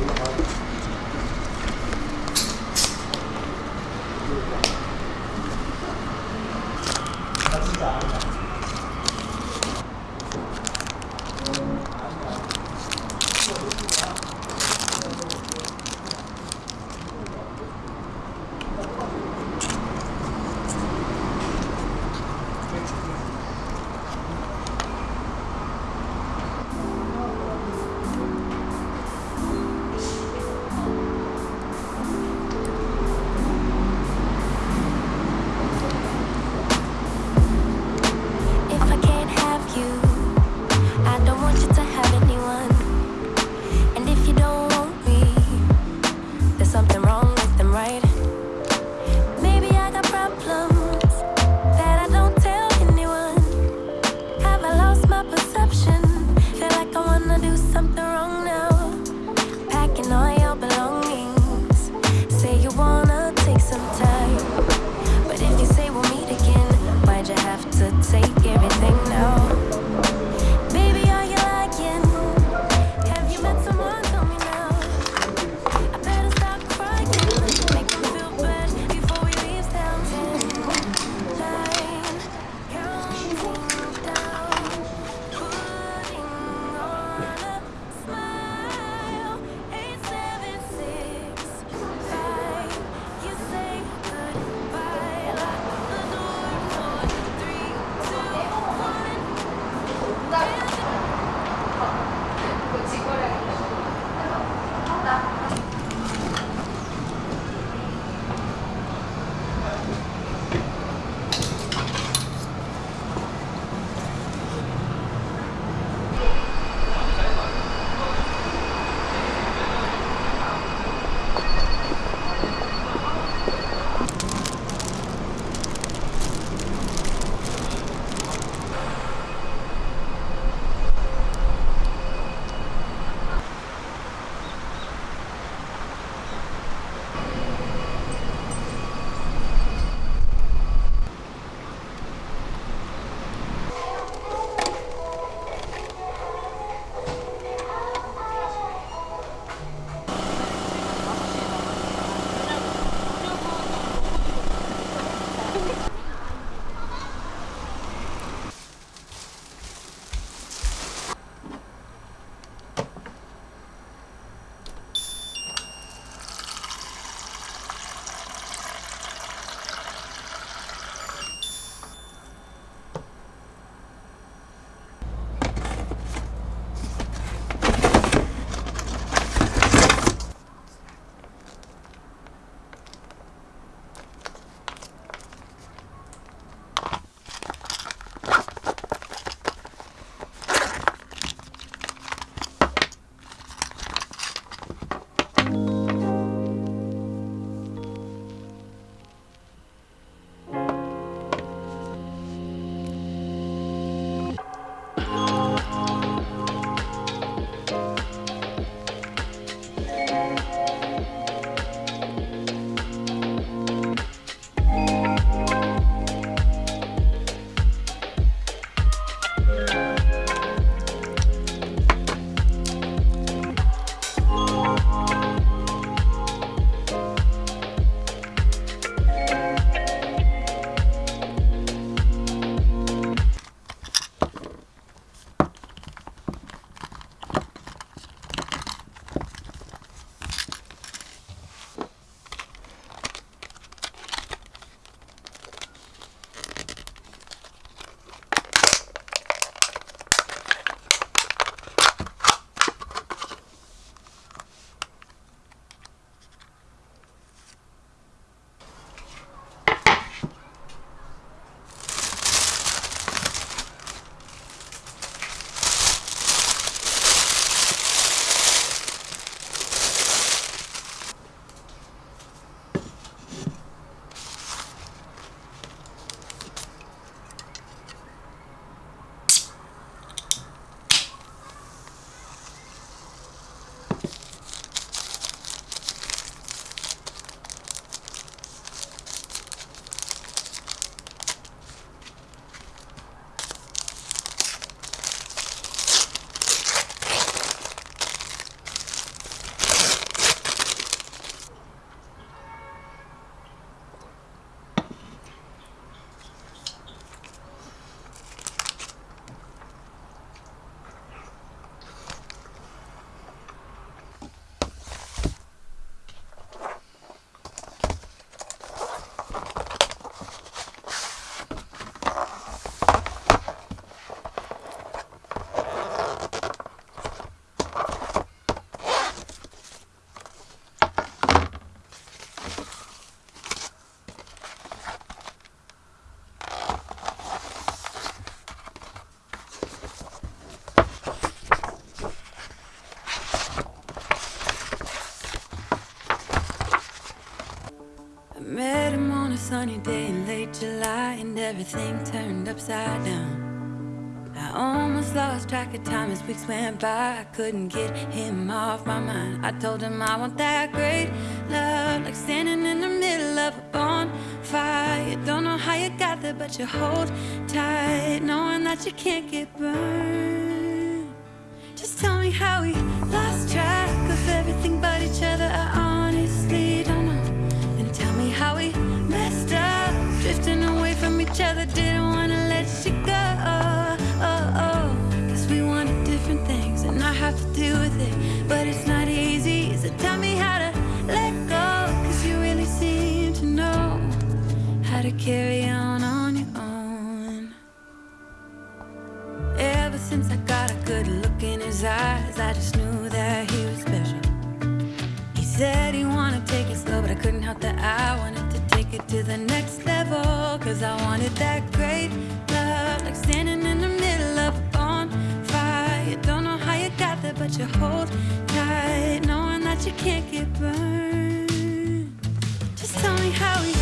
Thank you. Everything turned upside down. I almost lost track of time as weeks went by. I couldn't get him off my mind. I told him I want that great love, like standing in the middle of a bonfire. Don't know how you got there, but you hold tight, knowing that you can't get burned. Just tell me how we lost track since I got a good look in his eyes, I just knew that he was special. He said he wanted to take it slow, but I couldn't help that I wanted to take it to the next level. Cause I wanted that great love, like standing in the middle of a bonfire. Don't know how you got there, but you hold tight, knowing that you can't get burned. Just tell me how we.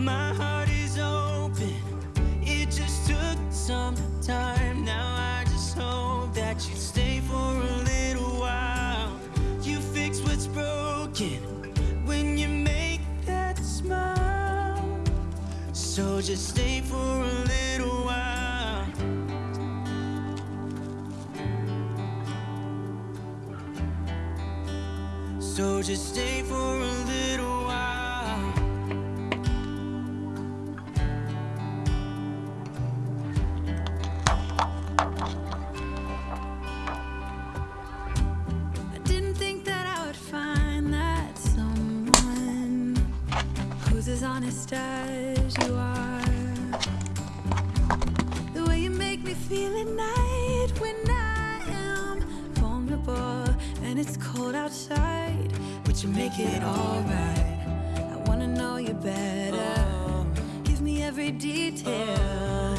My heart is open. It just took some time. Now I just hope that you stay for a little while. You fix what's broken when you make that smile. So just stay for a little while. So just stay for a little as honest as you are. The way you make me feel at night when I am vulnerable and it's cold outside, but you make it alright. I wanna know you better. Oh. Give me every detail.